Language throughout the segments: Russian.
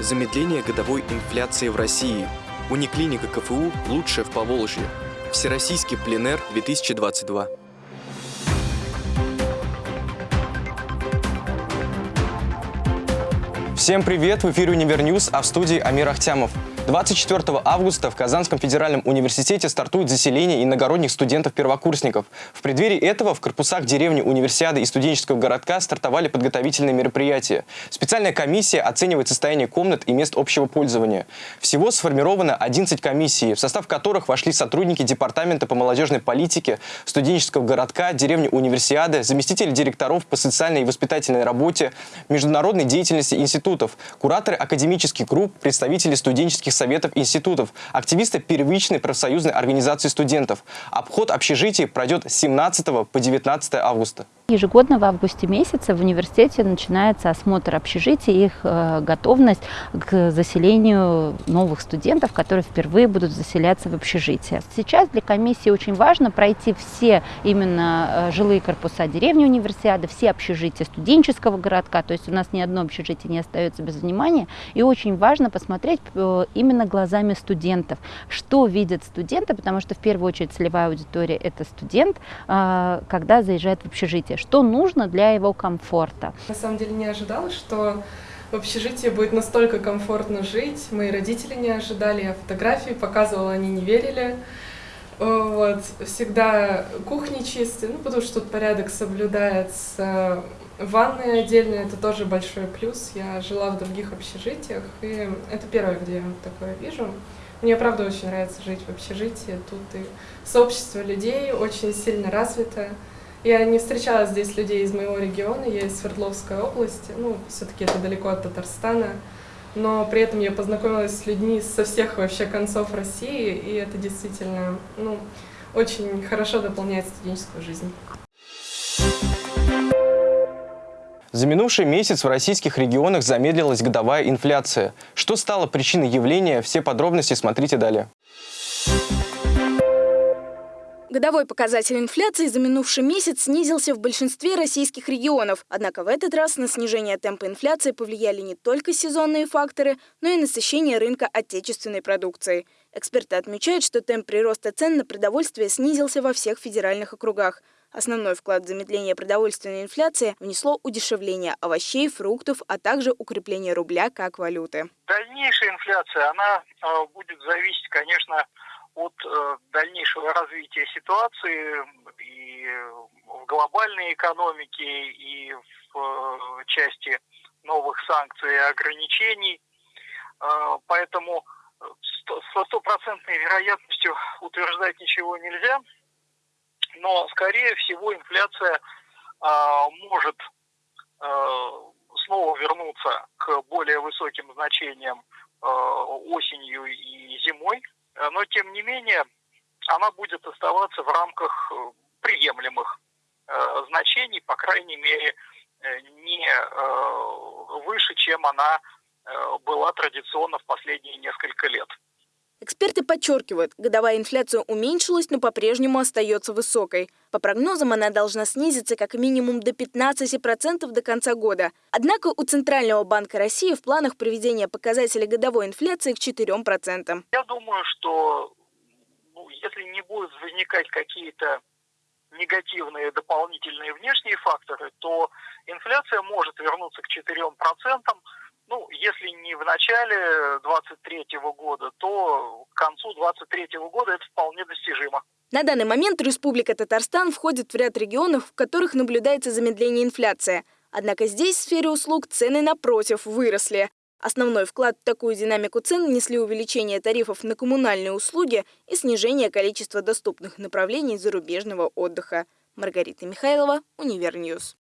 Замедление годовой инфляции в России. Униклиника КФУ лучшая в Поволжье. Всероссийский пленэр 2022. Всем привет! В эфире UniverNews, а в студии Амир Ахтямов. 24 августа в Казанском федеральном университете стартует заселение иногородних студентов-первокурсников. В преддверии этого в корпусах деревни Универсиады и студенческого городка стартовали подготовительные мероприятия. Специальная комиссия оценивает состояние комнат и мест общего пользования. Всего сформировано 11 комиссий, в состав которых вошли сотрудники Департамента по молодежной политике, студенческого городка, деревни Универсиады, заместители директоров по социальной и воспитательной работе, международной деятельности институтов, кураторы академических групп, представители студенческих советов институтов, активисты первичной профсоюзной организации студентов. Обход общежитий пройдет с 17 по 19 августа. Ежегодно в августе месяце в университете начинается осмотр общежитий, их э, готовность к заселению новых студентов, которые впервые будут заселяться в общежитие. Сейчас для комиссии очень важно пройти все именно э, жилые корпуса деревни универсиады, все общежития студенческого городка, то есть у нас ни одно общежитие не остается без внимания, и очень важно посмотреть э, именно глазами студентов, что видят студенты, потому что в первую очередь целевая аудитория это студент, когда заезжает в общежитие что нужно для его комфорта. На самом деле не ожидала, что в общежитии будет настолько комфортно жить. Мои родители не ожидали, я фотографии показывала, они не верили. Вот. Всегда кухни чистые, ну, потому что тут порядок соблюдается. Ванны отдельные, это тоже большой плюс. Я жила в других общежитиях, и это первое, где я такое вижу. Мне, правда, очень нравится жить в общежитии. Тут и сообщество людей очень сильно развито. Я не встречала здесь людей из моего региона, я из Свердловской области, ну, все-таки это далеко от Татарстана, но при этом я познакомилась с людьми со всех вообще концов России, и это действительно, ну, очень хорошо дополняет студенческую жизнь. За минувший месяц в российских регионах замедлилась годовая инфляция. Что стало причиной явления, все подробности смотрите далее. Годовой показатель инфляции за минувший месяц снизился в большинстве российских регионов. Однако в этот раз на снижение темпа инфляции повлияли не только сезонные факторы, но и насыщение рынка отечественной продукции. Эксперты отмечают, что темп прироста цен на продовольствие снизился во всех федеральных округах. Основной вклад в замедление продовольственной инфляции внесло удешевление овощей, фруктов, а также укрепление рубля как валюты. Дальнейшая инфляция, она э, будет зависеть, конечно, от э, дальнейшего развития ситуации и в глобальной экономике, и в э, части новых санкций и ограничений. Э, поэтому со стопроцентной вероятностью утверждать ничего нельзя, но, скорее всего, инфляция может снова вернуться к более высоким значениям осенью и зимой но тем не менее она будет оставаться в рамках э, приемлемых э, значений, по крайней мере, не выше, чем она была традиционно в последние несколько лет. Эксперты подчеркивают, годовая инфляция уменьшилась, но по-прежнему остается высокой. По прогнозам, она должна снизиться как минимум до 15% до конца года. Однако у Центрального банка России в планах приведения показателя годовой инфляции к 4%. Я думаю, что ну, если не будут возникать какие-то негативные дополнительные внешние факторы, то инфляция может вернуться к 4%. Ну, если не в начале 23 года, то к концу 23 года это вполне достижимо. На данный момент Республика Татарстан входит в ряд регионов, в которых наблюдается замедление инфляции. Однако здесь в сфере услуг цены, напротив, выросли. Основной вклад в такую динамику цен внесли увеличение тарифов на коммунальные услуги и снижение количества доступных направлений зарубежного отдыха. Маргарита Михайлова, UniverNews.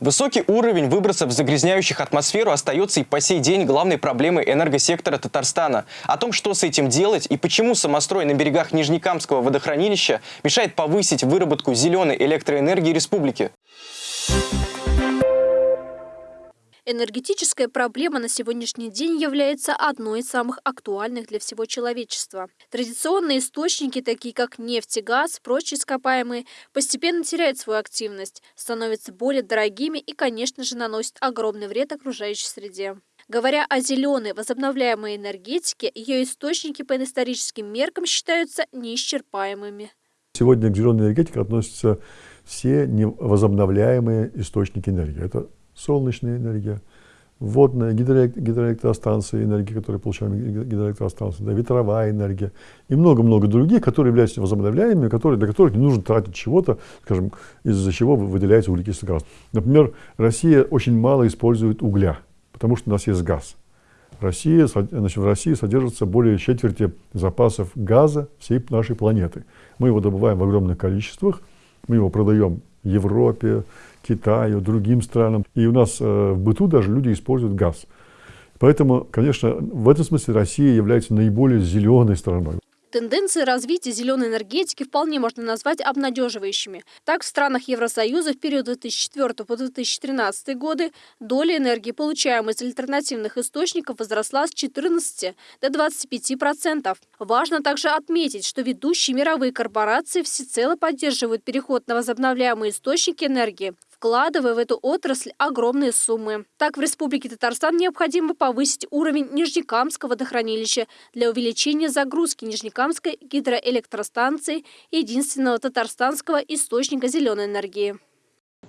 Высокий уровень выбросов загрязняющих атмосферу остается и по сей день главной проблемой энергосектора Татарстана. О том, что с этим делать и почему самострой на берегах Нижнекамского водохранилища мешает повысить выработку зеленой электроэнергии республики. Энергетическая проблема на сегодняшний день является одной из самых актуальных для всего человечества. Традиционные источники, такие как нефть и газ, прочие ископаемые, постепенно теряют свою активность, становятся более дорогими и, конечно же, наносят огромный вред окружающей среде. Говоря о зеленой возобновляемой энергетике, ее источники по историческим меркам считаются неисчерпаемыми. Сегодня к зеленой энергетике относятся все невозобновляемые источники энергии. Это солнечная энергия, водная, гидроэлектростанции, энергия, которую получаем гидроэлектростанции, да, ветровая энергия и много-много других, которые являются возобновляемыми, которые, для которых не нужно тратить чего-то, скажем, из-за чего выделяется углекислый газ. Например, Россия очень мало использует угля, потому что у нас есть газ. Россия, значит, в России содержится более четверти запасов газа всей нашей планеты. Мы его добываем в огромных количествах, мы его продаем Европе, Китаю, другим странам. И у нас э, в быту даже люди используют газ. Поэтому, конечно, в этом смысле Россия является наиболее зеленой страной. Тенденции развития зеленой энергетики вполне можно назвать обнадеживающими. Так, в странах Евросоюза в период 2004 по 2013 годы доля энергии, получаемой из альтернативных источников, возросла с 14 до 25%. Важно также отметить, что ведущие мировые корпорации всецело поддерживают переход на возобновляемые источники энергии вкладывая в эту отрасль огромные суммы. Так, в Республике Татарстан необходимо повысить уровень Нижнекамского водохранилища для увеличения загрузки Нижнекамской гидроэлектростанции, единственного татарстанского источника зеленой энергии.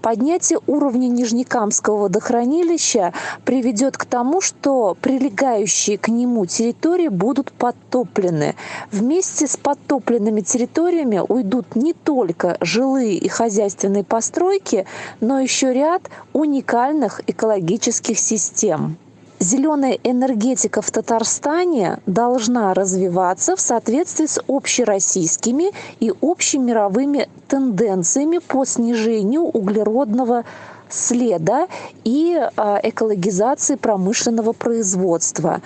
Поднятие уровня Нижнекамского водохранилища приведет к тому, что прилегающие к нему территории будут подтоплены. Вместе с подтопленными территориями уйдут не только жилые и хозяйственные постройки, но еще ряд уникальных экологических систем зеленая энергетика в Татарстане должна развиваться в соответствии с общероссийскими и общемировыми тенденциями по снижению углеродного следа и а, экологизации промышленного производства.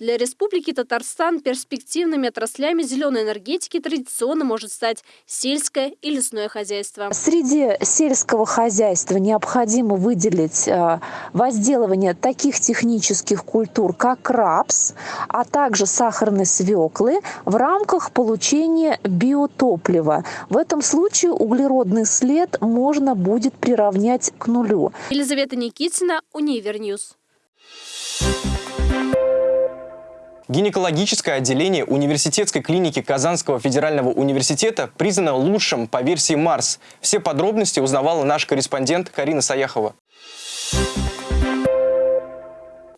Для Республики Татарстан перспективными отраслями зеленой энергетики традиционно может стать сельское и лесное хозяйство. Среди сельского хозяйства необходимо выделить э, возделывание таких технических культур, как рапс, а также сахарной свеклы в рамках получения биотоплива. В этом случае углеродный след можно будет приравнять к нулю. Елизавета Никитина, UniverNews. Гинекологическое отделение университетской клиники Казанского федерального университета признано лучшим по версии Марс. Все подробности узнавала наш корреспондент Карина Саяхова.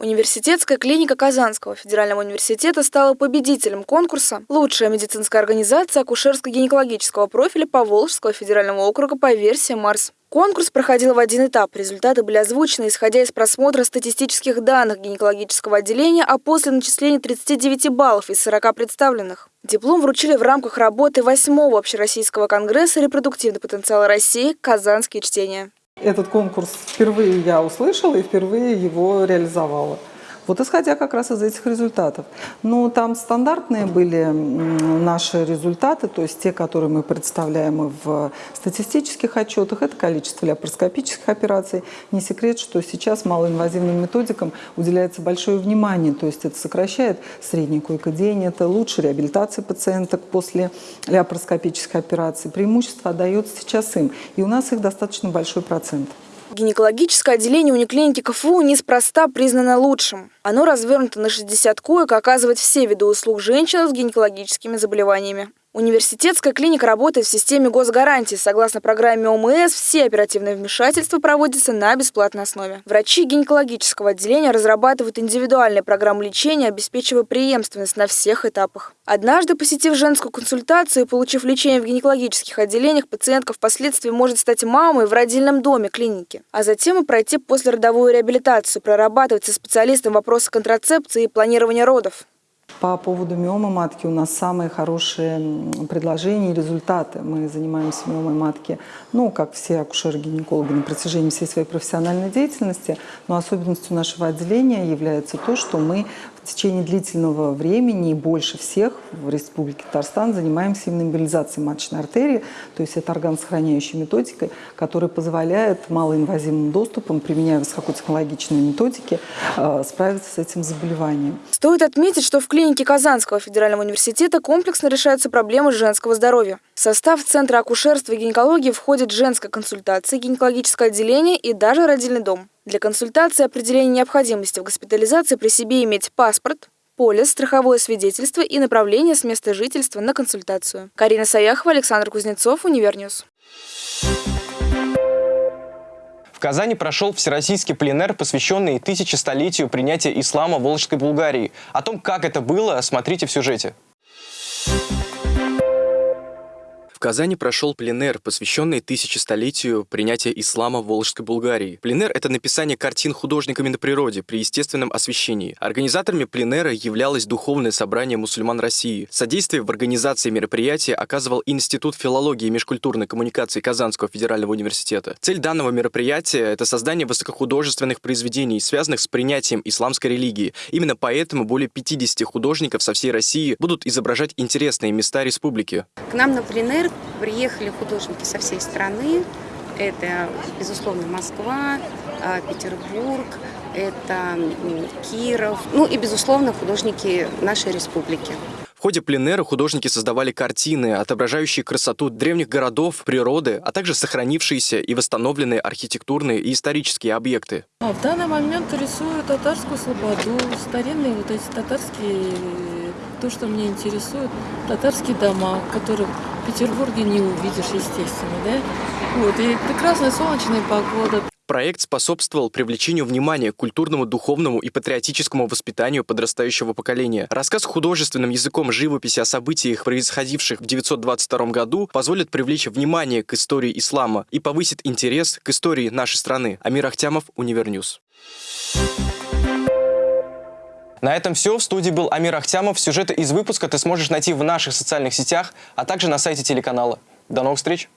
Университетская клиника Казанского федерального университета стала победителем конкурса «Лучшая медицинская организация акушерско-гинекологического профиля Поволжского федерального округа по версии Марс». Конкурс проходил в один этап. Результаты были озвучены, исходя из просмотра статистических данных гинекологического отделения, а после начисления 39 баллов из 40 представленных. Диплом вручили в рамках работы 8-го Общероссийского конгресса «Репродуктивный потенциал России. Казанские чтения». Этот конкурс впервые я услышала и впервые его реализовала. Вот исходя как раз из этих результатов. Но там стандартные были наши результаты, то есть те, которые мы представляем в статистических отчетах, это количество лапароскопических операций. Не секрет, что сейчас малоинвазивным методикам уделяется большое внимание, то есть это сокращает средний койкодень, это лучше реабилитация пациенток после лапароскопических операций. Преимущество отдается сейчас им, и у нас их достаточно большой процент. Гинекологическое отделение униклиники КФУ неспроста признано лучшим. Оно развернуто на 60 коек, оказывает все виды услуг женщинам с гинекологическими заболеваниями. Университетская клиника работает в системе госгарантии. Согласно программе ОМС, все оперативные вмешательства проводятся на бесплатной основе. Врачи гинекологического отделения разрабатывают индивидуальные программы лечения, обеспечивая преемственность на всех этапах. Однажды, посетив женскую консультацию и получив лечение в гинекологических отделениях, пациентка впоследствии может стать мамой в родильном доме клиники, а затем и пройти послеродовую реабилитацию, прорабатывать со специалистом вопросы контрацепции и планирования родов. По поводу миомы матки у нас самые хорошие предложения и результаты. Мы занимаемся миомой матки, ну, как все акушеры-гинекологи на протяжении всей своей профессиональной деятельности. Но особенностью нашего отделения является то, что мы в течение длительного времени и больше всех в Республике Татарстан занимаемся именно эмболизацией маточной артерии, то есть это органосохраняющей методикой, которая позволяет малоинвазивным доступом, применяя высокотехнологичные методики, э, справиться с этим заболеванием. Стоит отметить, что в клинике Казанского федерального университета комплексно решаются проблемы женского здоровья. В состав Центра акушерства и гинекологии входит женская консультация, гинекологическое отделение и даже родильный дом. Для консультации определения необходимости в госпитализации при себе иметь паспорт, полис, страховое свидетельство и направление с места жительства на консультацию. Карина Саяхова, Александр Кузнецов, Univer News. В Казани прошел всероссийский пленэр, посвященный тысячестолетию принятия ислама в Волжской Булгарии. О том, как это было, смотрите в сюжете. Казани прошел пленер, посвященный тысячестолетию принятия ислама в Волжской Булгарии. Пленер – это написание картин художниками на природе при естественном освещении. Организаторами пленера являлось Духовное собрание мусульман России. Содействие в организации мероприятия оказывал Институт филологии и межкультурной коммуникации Казанского федерального университета. Цель данного мероприятия – это создание высокохудожественных произведений, связанных с принятием исламской религии. Именно поэтому более 50 художников со всей России будут изображать интересные места республики. К нам на пленер приехали художники со всей страны. Это, безусловно, Москва, а, Петербург, это Киров, ну и, безусловно, художники нашей республики. В ходе пленера художники создавали картины, отображающие красоту древних городов, природы, а также сохранившиеся и восстановленные архитектурные и исторические объекты. А в данный момент рисую татарскую слободу, старинные вот эти татарские то, что меня интересует, татарские дома, которые Петербурге не увидишь, естественно, да? Вот, и прекрасная солнечная погода. Проект способствовал привлечению внимания к культурному, духовному и патриотическому воспитанию подрастающего поколения. Рассказ художественным языком живописи о событиях, происходивших в 922 году, позволит привлечь внимание к истории ислама и повысит интерес к истории нашей страны. Амир Ахтямов, Univer News. На этом все. В студии был Амир Ахтямов. Сюжеты из выпуска ты сможешь найти в наших социальных сетях, а также на сайте телеканала. До новых встреч!